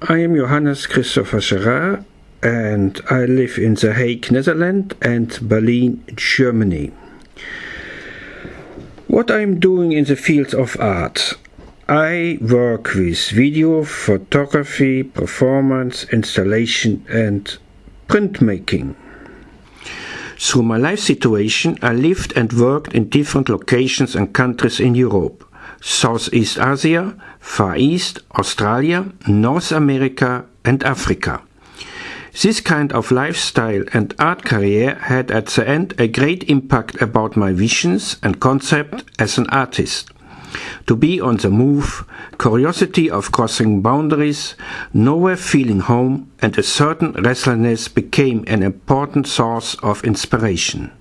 I am Johannes Christopher Gerard and I live in The Hague, Netherlands and Berlin, Germany. What I'm doing in the field of art. I work with video, photography, performance, installation and printmaking. Through my life situation, I lived and worked in different locations and countries in Europe. Southeast Asia, Far East, Australia, North America and Africa. This kind of lifestyle and art career had at the end a great impact about my visions and concept as an artist. To be on the move, curiosity of crossing boundaries, nowhere feeling home, and a certain restlessness became an important source of inspiration.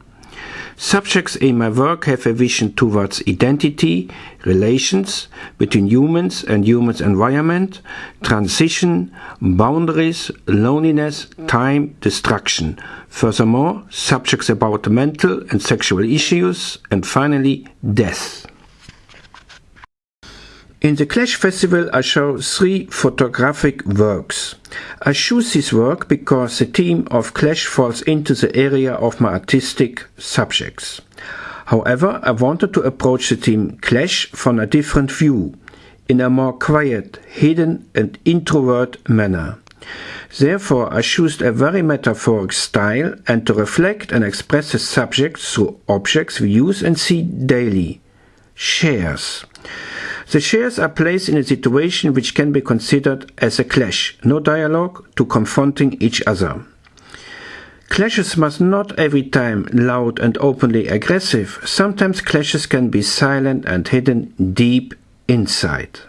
Subjects in my work have a vision towards identity, relations between humans and humans environment, transition, boundaries, loneliness, time, destruction. Furthermore, subjects about mental and sexual issues, and finally, death. In the Clash Festival I show three photographic works. I choose this work because the theme of Clash falls into the area of my artistic subjects. However, I wanted to approach the theme Clash from a different view, in a more quiet, hidden and introvert manner. Therefore, I chose a very metaphoric style and to reflect and express the subject through objects we use and see daily. Chairs. The shares are placed in a situation which can be considered as a clash, no dialogue to confronting each other. Clashes must not every time loud and openly aggressive, sometimes clashes can be silent and hidden deep inside.